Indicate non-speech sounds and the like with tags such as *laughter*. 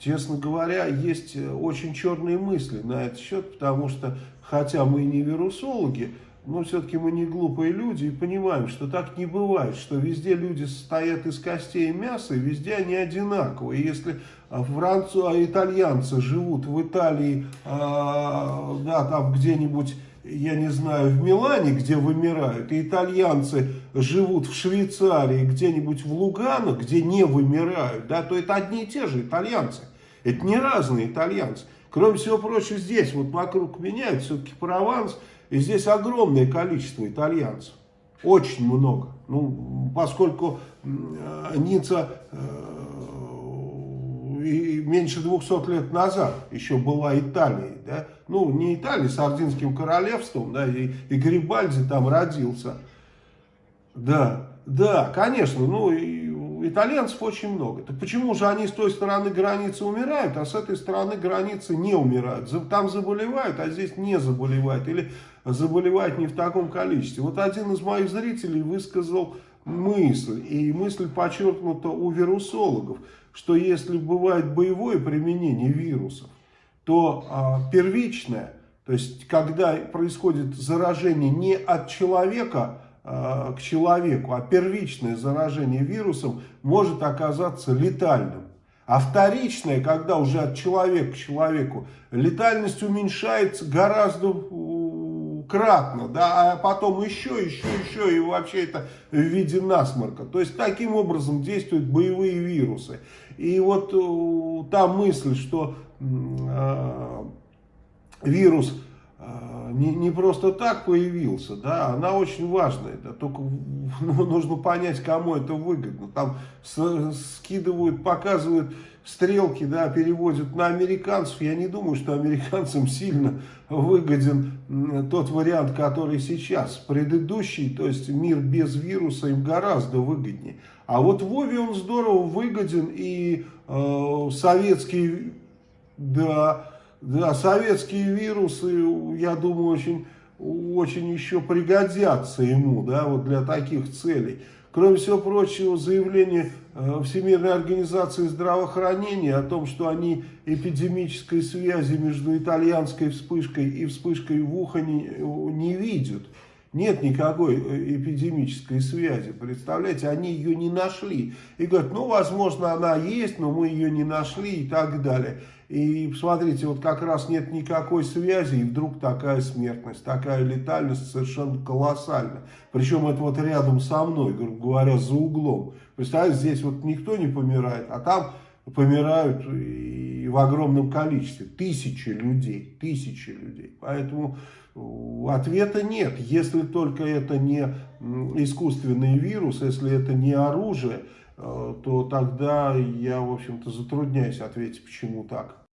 честно говоря, есть очень черные мысли на этот счет, потому что, хотя мы и не вирусологи, но все-таки мы не глупые люди и понимаем, что так не бывает, что везде люди состоят из костей и мяса, и везде они одинаковые. Если французы, а итальянцы живут в Италии, а, да, там где-нибудь я не знаю, в Милане, где вымирают, и итальянцы живут в Швейцарии, где-нибудь в Лугано, где не вымирают, да, то это одни и те же итальянцы. Это не разные итальянцы. Кроме всего прочего, здесь вот вокруг меня, все-таки Прованс, и здесь огромное количество итальянцев. Очень много. Ну, поскольку э, Ницца э, меньше 200 лет назад еще была Италией, да, ну, не Италией, Сардинским королевством, да, и, и Грибальди там родился, да, да, конечно, ну, и итальянцев очень много. Так почему же они с той стороны границы умирают, а с этой стороны границы не умирают? Там заболевают, а здесь не заболевают, или заболевают не в таком количестве. Вот один из моих зрителей высказал мысль, и мысль подчеркнута у вирусологов, что если бывает боевое применение вирусов, то а, первичное, то есть когда происходит заражение не от человека а, к человеку, а первичное заражение вирусом может оказаться летальным. А вторичное, когда уже от человека к человеку, летальность уменьшается гораздо кратно, да, а потом еще, еще, еще, и вообще это в виде насморка. То есть таким образом действуют боевые вирусы. И вот э, та мысль, что э, вирус э, не, не просто так появился, да, она очень важная, да, только ну, *laughs* нужно понять, кому это выгодно. Там с, скидывают, показывают стрелки, да, переводят на американцев. Я не думаю, что американцам сильно выгоден тот вариант, который сейчас. Предыдущий, то есть мир без вируса, им гораздо выгоднее. А вот Вове он здорово выгоден, и э, советские, да, да, советские вирусы, я думаю, очень, очень еще пригодятся ему, да, вот для таких целей. Кроме всего прочего, заявление э, Всемирной организации здравоохранения о том, что они эпидемической связи между итальянской вспышкой и вспышкой в Ухане э, не видят. Нет никакой э, эпидемической связи, представляете, они ее не нашли. И говорят, ну, возможно, она есть, но мы ее не нашли и так далее. И посмотрите, вот как раз нет никакой связи, и вдруг такая смертность, такая летальность совершенно колоссальна. Причем это вот рядом со мной, грубо говоря, за углом. Представляете, здесь вот никто не помирает, а там помирают и в огромном количестве. Тысячи людей, тысячи людей. Поэтому ответа нет. Если только это не искусственный вирус, если это не оружие, э, то тогда я, в общем-то, затрудняюсь ответить, почему так.